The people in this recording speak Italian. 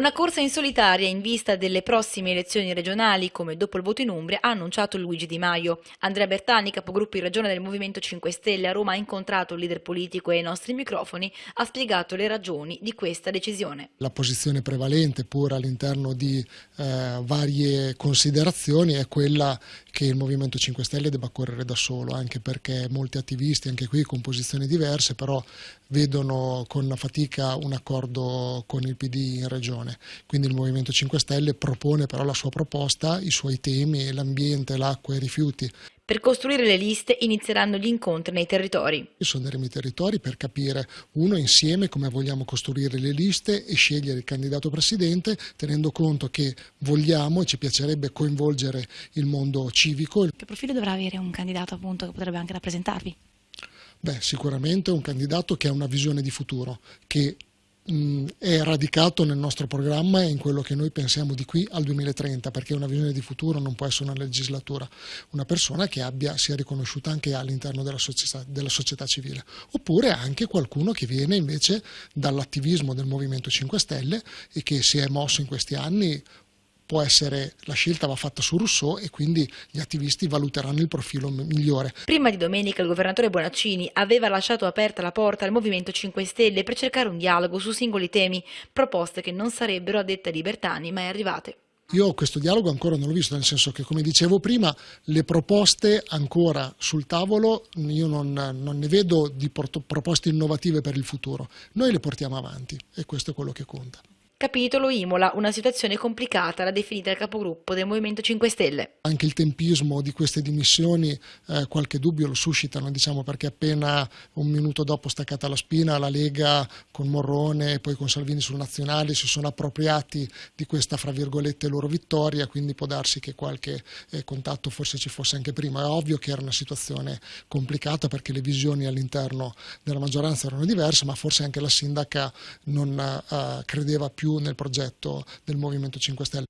Una corsa in solitaria in vista delle prossime elezioni regionali, come dopo il voto in Umbria, ha annunciato Luigi Di Maio. Andrea Bertani, capogruppo in regione del Movimento 5 Stelle a Roma, ha incontrato il leader politico e ai nostri microfoni ha spiegato le ragioni di questa decisione. La posizione prevalente, pur all'interno di eh, varie considerazioni, è quella che il Movimento 5 Stelle debba correre da solo, anche perché molti attivisti, anche qui con posizioni diverse, però vedono con fatica un accordo con il PD in regione regione. Quindi il Movimento 5 Stelle propone però la sua proposta, i suoi temi, l'ambiente, l'acqua, i rifiuti. Per costruire le liste inizieranno gli incontri nei territori. Sonderemo i territori per capire uno insieme come vogliamo costruire le liste e scegliere il candidato presidente tenendo conto che vogliamo e ci piacerebbe coinvolgere il mondo civico. Che profilo dovrà avere un candidato appunto che potrebbe anche rappresentarvi? Beh, sicuramente un candidato che ha una visione di futuro, che è radicato nel nostro programma e in quello che noi pensiamo di qui al 2030, perché una visione di futuro non può essere una legislatura, una persona che abbia, sia riconosciuta anche all'interno della della società civile, oppure anche qualcuno che viene invece dall'attivismo del Movimento 5 Stelle e che si è mosso in questi anni può essere, la scelta va fatta su Rousseau e quindi gli attivisti valuteranno il profilo migliore. Prima di domenica il governatore Bonaccini aveva lasciato aperta la porta al Movimento 5 Stelle per cercare un dialogo su singoli temi, proposte che non sarebbero a detta di Bertani mai arrivate. Io questo dialogo ancora non l'ho visto, nel senso che, come dicevo prima, le proposte ancora sul tavolo, io non, non ne vedo di proposte innovative per il futuro. Noi le portiamo avanti e questo è quello che conta. Capitolo Imola, una situazione complicata, l'ha definita il capogruppo del Movimento 5 Stelle. Anche il tempismo di queste dimissioni eh, qualche dubbio lo suscitano, diciamo, perché appena un minuto dopo staccata la spina la Lega con Morrone e poi con Salvini sul nazionale si sono appropriati di questa, fra virgolette, loro vittoria, quindi può darsi che qualche eh, contatto forse ci fosse anche prima. È ovvio che era una situazione complicata perché le visioni all'interno della maggioranza erano diverse, ma forse anche la sindaca non eh, credeva nel progetto del Movimento 5 Stelle.